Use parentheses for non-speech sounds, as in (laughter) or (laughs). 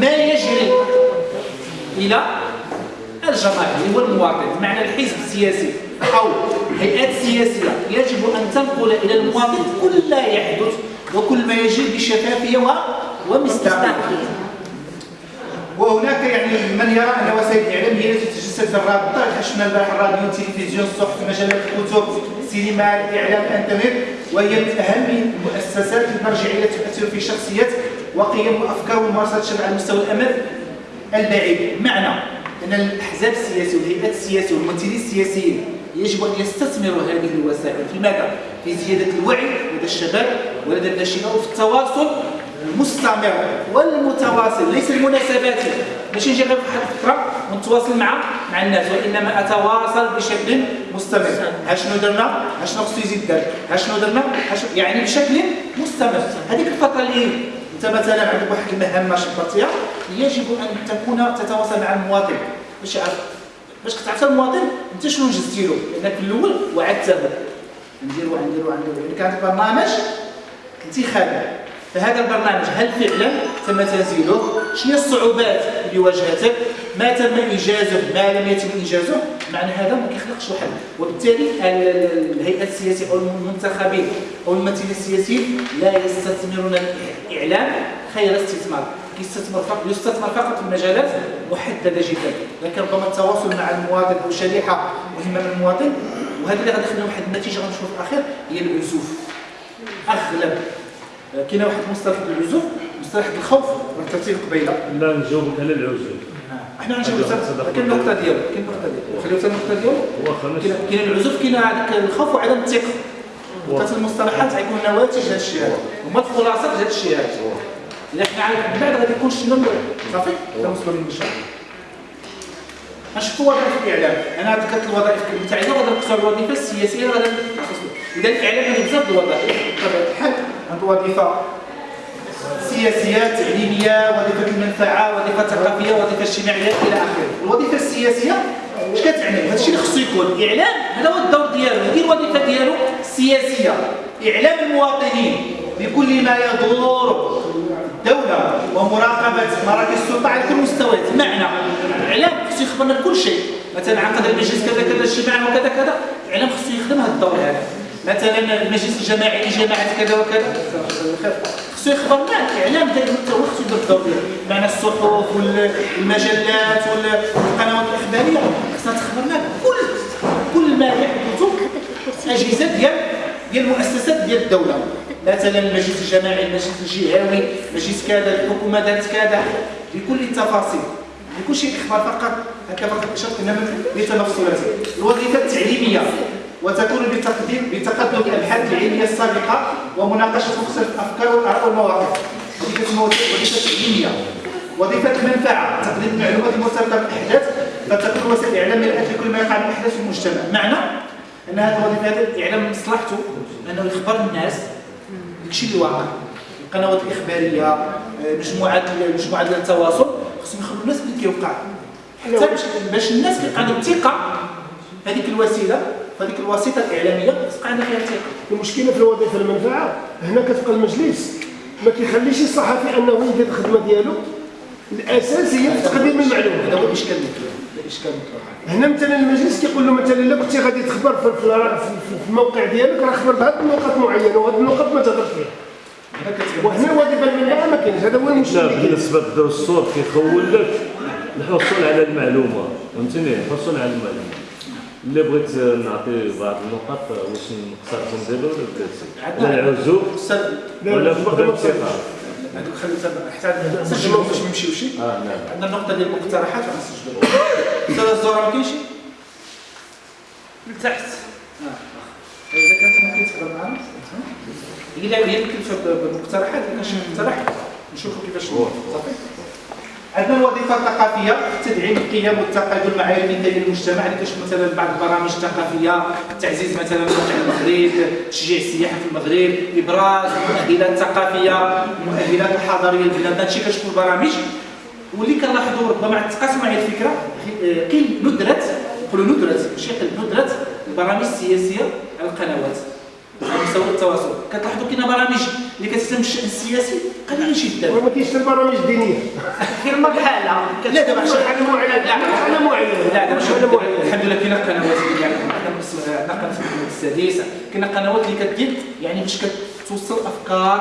ما يجري. إلى الجماهير والمواطن بمعنى الحزب السياسي أو الهيئات السياسيه يجب أن تنقل إلى المواطن كل ما يحدث وكل ما يجري بشفافية ومصداقيه وهناك يعني من يرى أن وسائل الإعلام هي التي تتجسد في الرابطه البارح الراديو التلفزيون الصحف مجلات الكتب السينما الإعلام الإنترنت وهي من أهم المؤسسات المرجعية تؤثر في شخصيات وقيم وأفكار وممارسات الشعب على المستوى الامن البعيد بمعنى أن الأحزاب السياسية والهيئات السياسية والممثلين السياسيين يجب أن يستثمروا هذه الوسائل في ماذا؟ في زيادة الوعي لدى الشباب ولدى الناشئين وفي التواصل المستمر والمتواصل. ليس المناسبات. ماشي نجي غير واحد الفترة ونتواصل مع مع الناس. وإنما أتواصل بشكل مستمر. ها شنو درنا؟ ها شنو خصو يزيد دار ها شنو درنا يعني بشكل مستمر. هذيك الفترة اللي انت مثلا عندك واحد المهمه شبرتيها يجب أن تكون تتواصل مع المواطن. باش يعرف باش كتعرف المواطن أنت شنو نجزتي له لأنك في الأول وعدته نديرو نديرو نديرو. يعني كان برنامج انتخابي. فهذا البرنامج هل فعلا؟ تم تنزيله شنو الصعوبات اللي واجهتك ما تم انجازه ما لم يتم انجازه معنى هذا ما كيخلقش حل. وبالتالي الهيئات السياسية أو المنتخبين أو الممثلين السياسيين لا يستثمرون الإعلام خير استثمار. يستثمر فقط يستثمر فقط في مجالات محددة جدا. لكن ربما التواصل مع المواطن أو شريحة مهمة من المواطن وهذا اللي غادي يخلينا واحد النتيجة غنشوفوا في الأخير هي العزوف أغلب كاين واحد المصطلح العزوف مصطلح الخوف والترتيب قبيلة. لا نجاوبك على العزوف إحنا نجاوب كاين النقطه ديالو كاين النقطه ديالو. خليو النقطه ديالو. كاين العزوف كاين هذاك الخوف وعدم الثقة. ثلاث المصطلحات غيكون نواتج هذا الشيء هذا هما الخلاصه هذا الشيء هذا إلا حنا عارف من بعد غادي يكون شنو صافي؟ كنوصلوا للمشروع نشوفوا وظائف الاعلام أنا ذكرت الوظائف تاعي غادي نقصر الوظيفة السياسية غادي إذا الإعلام عنده بزاف الوظائف بطبيعه الحال. وظيفة. سياسيه تعليميه وظيفة المنفعة وظيفة ثقافيه وظيفة اجتماعية إلى آخره. الوظيفة السياسية اش كتعني؟ هذا الشيء اللي خصو يكون. إعلام هذا هو الدور ديالو. هذه الوظيفة ديالو السياسيه إعلام المواطنين بكل ما يدور. الدولة ومراقبة مراكز السلطة على كل المستويات معنى الاعلام خصو يخبرنا بكل شيء. مثلا عقد المجلس كذا كذا اجتماع وكذا كذا. الاعلام خصو يخدم هذا الدور هذا. مثلا المجلس الجماعي لجماعه كذا وكذا. خصو يخبرنا الاعلام دائما حتى هو خصو يدير الدور ديالو معنى الصحف والمجلات والقنوات الإخبارية. خصها تخبرنا بكل كل ما يحدث أجهزة ديال ديال المؤسسات ديال الدولة. مثلا المجلس الجماعي المجلس الجهوي مجلس كذا الحكومة دارت كذا. بكل التفاصيل. بكل شيء إخبار فقط. هكا فقط اشرت إنما لتنفسات الوظيفة التعليمية. وتكون بتقديم بتقدم الابحاث العلميه السابقة ومناقشة مختلف الأفكار والآراء والمواقف. وظيفة وظيفة تعليميه وظيفة المنفعة. تقديم المعلومات المرتبطه بالأحداث فتكون وسائل الاعلام مرآة لكل ما يقع من أحداث في المجتمع. معنى؟ أن هذه الوظيفة هذه الإعلام مصلحته أنه يخبر الناس داكشي اللي واقع. القنوات الاخباريه مجموعات مجموعات ديال التواصل خصهم يخبروا الناس باللي كيوقع. حتى باش الناس كيبقى عندهم ثقه هذيك الوسيلة هذيك الوسيطه الإعلامية تبقى عندها فيها ثقه المشكلة في الوظيفة المنفعة هنا كتبقى المجلس. ما كيخليش الصحفي أنه يدير الخدمة ديالو. الاساسيه في تقديم المعلومة. هذا هو الإشكال الإشكال هنا مثلا المجلس كيقول له مثلا إلا كنتي غادي تخبر في, في الموقع ديالك راه خبر بهذه النقط معينة وهذه النقط ما تهضرش فيها. وهنا الوظيفة المنفعة ما كاينش. هذا هو المشكل بالنسبة للدستور كيخول لك الحصول على المعلومة فهمتني؟ الحصول على المعلومة. اللي بغيت نعطي بعض النقط واش نقصر نديرو ولا لا العزوف ولا فقدان الثقه هذوك خلينا حتى نسجلوا باش ما نمشيوش آه نعم عندنا النقطه ديال المقترحات غنسجلوها أستاذ الزهرة ما كاينش؟ لتحت إذا كانت ممكن تهضر معنا هي هي اللي كتبت بالمقترحات كان شي مقترح نشوفوا كيفاش صافي. عندنا الوظيفه الثقافيه تدعيم القيم والتقدم المعايير المثاليه للمجتمع اللي كتشوف مثلا بعض البرامج الثقافية تعزيز مثلا موقع المغرب تشجيع السياحة في المغرب إبراز المؤهلات الثقافيه المؤهلات الحضاريه لبلادنا هادشي كتشوفوا البرامج. واللي كنلاحظوا ربما مع التقاسم معايا الفكرة قيل ندرة نقولوا ندرة ماشي ندره البرامج السياسية على القنوات. التواصل. كتلاحظوا كاين برامج اللي كتهتم بالشان السياسي؟ قليلين جدا وما كاينش البرامج الدينيه في (laughs) المرحله لا دابا عشان مرحله معينه لا. معينه لا دابا شوف مرحله معينه الحمد لله كاين قنوات اللي يعني عندنا قناه محمد السادس كاين قنوات اللي كدير يعني باش كتوصل أفكار